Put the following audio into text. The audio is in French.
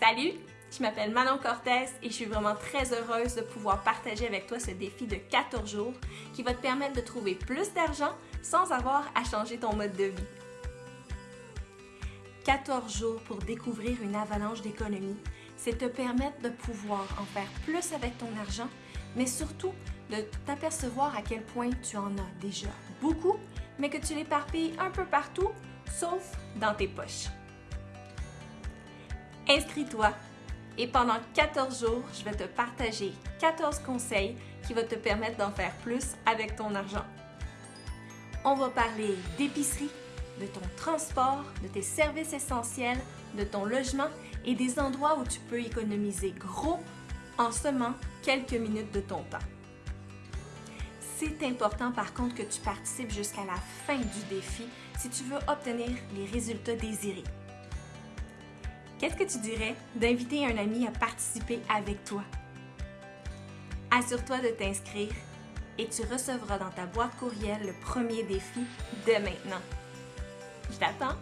Salut, je m'appelle Manon Cortez et je suis vraiment très heureuse de pouvoir partager avec toi ce défi de 14 jours qui va te permettre de trouver plus d'argent sans avoir à changer ton mode de vie. 14 jours pour découvrir une avalanche d'économie, c'est te permettre de pouvoir en faire plus avec ton argent, mais surtout de t'apercevoir à quel point tu en as déjà beaucoup, mais que tu l'éparpilles un peu partout, sauf dans tes poches. Inscris-toi et pendant 14 jours, je vais te partager 14 conseils qui vont te permettre d'en faire plus avec ton argent. On va parler d'épicerie, de ton transport, de tes services essentiels, de ton logement et des endroits où tu peux économiser gros en seulement quelques minutes de ton temps. C'est important par contre que tu participes jusqu'à la fin du défi si tu veux obtenir les résultats désirés. Qu'est-ce que tu dirais d'inviter un ami à participer avec toi? Assure-toi de t'inscrire et tu recevras dans ta boîte courriel le premier défi dès maintenant. Je t'attends!